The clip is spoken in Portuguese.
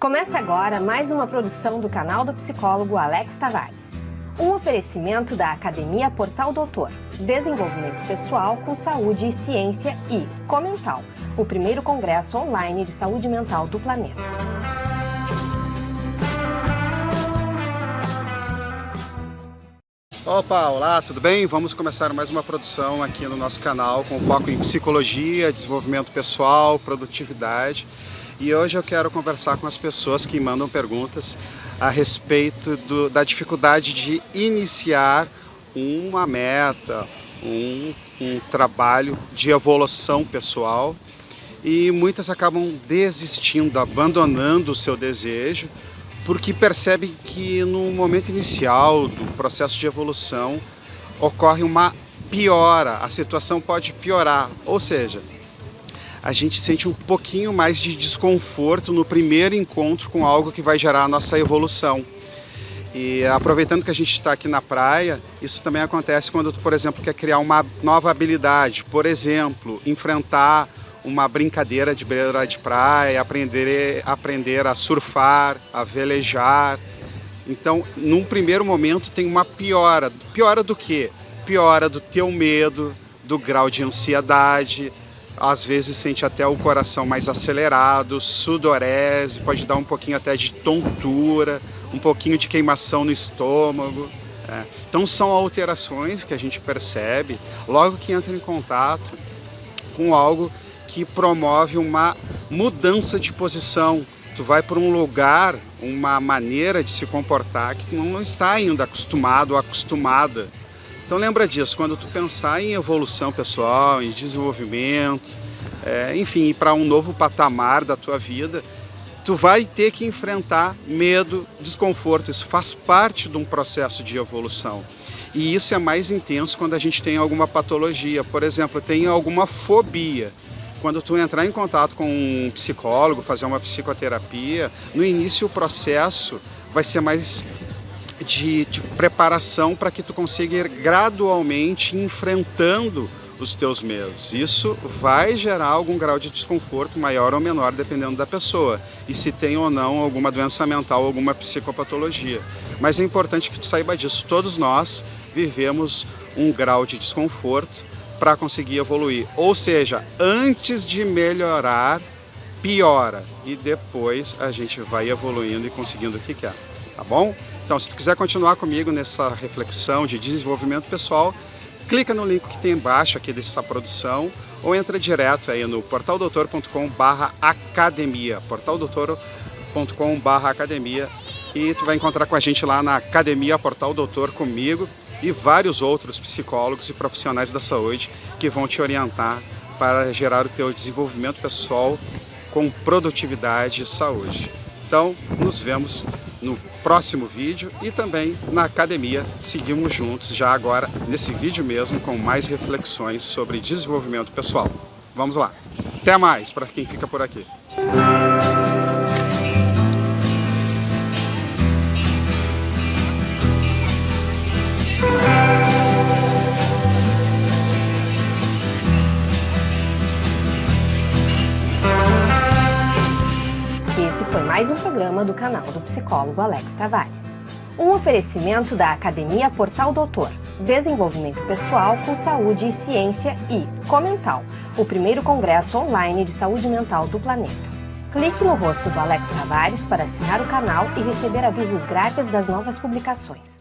Começa agora mais uma produção do canal do psicólogo Alex Tavares. Um oferecimento da Academia Portal Doutor, Desenvolvimento Pessoal com Saúde e Ciência e Comental, o primeiro congresso online de saúde mental do planeta. Opa, olá, tudo bem? Vamos começar mais uma produção aqui no nosso canal com foco em psicologia, desenvolvimento pessoal, produtividade. E hoje eu quero conversar com as pessoas que mandam perguntas a respeito do, da dificuldade de iniciar uma meta, um, um trabalho de evolução pessoal. E muitas acabam desistindo, abandonando o seu desejo porque percebem que no momento inicial do processo de evolução ocorre uma piora, a situação pode piorar, ou seja, a gente sente um pouquinho mais de desconforto no primeiro encontro com algo que vai gerar a nossa evolução. E aproveitando que a gente está aqui na praia, isso também acontece quando tu, por exemplo, quer criar uma nova habilidade. Por exemplo, enfrentar uma brincadeira de beira de praia, aprender, aprender a surfar, a velejar. Então, num primeiro momento tem uma piora. Piora do quê? Piora do teu medo, do grau de ansiedade, às vezes sente até o coração mais acelerado, sudorese, pode dar um pouquinho até de tontura, um pouquinho de queimação no estômago. É. Então são alterações que a gente percebe logo que entra em contato com algo que promove uma mudança de posição. Tu vai para um lugar, uma maneira de se comportar que tu não está ainda acostumado ou acostumada. Então lembra disso, quando tu pensar em evolução pessoal, em desenvolvimento, é, enfim, para um novo patamar da tua vida, tu vai ter que enfrentar medo, desconforto, isso faz parte de um processo de evolução. E isso é mais intenso quando a gente tem alguma patologia, por exemplo, tem alguma fobia. Quando tu entrar em contato com um psicólogo, fazer uma psicoterapia, no início o processo vai ser mais de, preparação para que tu consiga ir gradualmente enfrentando os teus medos. Isso vai gerar algum grau de desconforto maior ou menor dependendo da pessoa e se tem ou não alguma doença mental, alguma psicopatologia. Mas é importante que tu saiba disso. Todos nós vivemos um grau de desconforto para conseguir evoluir. Ou seja, antes de melhorar, piora e depois a gente vai evoluindo e conseguindo o que quer, tá bom? Então, se tu quiser continuar comigo nessa reflexão de desenvolvimento pessoal, clica no link que tem embaixo aqui dessa produção ou entra direto aí no portaldoutor.com.br academia, portaldoutor.com.br academia e tu vai encontrar com a gente lá na Academia Portal Doutor comigo e vários outros psicólogos e profissionais da saúde que vão te orientar para gerar o teu desenvolvimento pessoal com produtividade e saúde. Então, nos vemos no próximo vídeo e também na academia. Seguimos juntos já agora nesse vídeo mesmo com mais reflexões sobre desenvolvimento pessoal. Vamos lá. Até mais para quem fica por aqui. Mais um programa do canal do psicólogo Alex Tavares. Um oferecimento da Academia Portal Doutor, Desenvolvimento Pessoal com Saúde e Ciência e Comental, o primeiro congresso online de saúde mental do planeta. Clique no rosto do Alex Tavares para assinar o canal e receber avisos grátis das novas publicações.